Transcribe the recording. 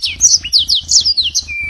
すいません。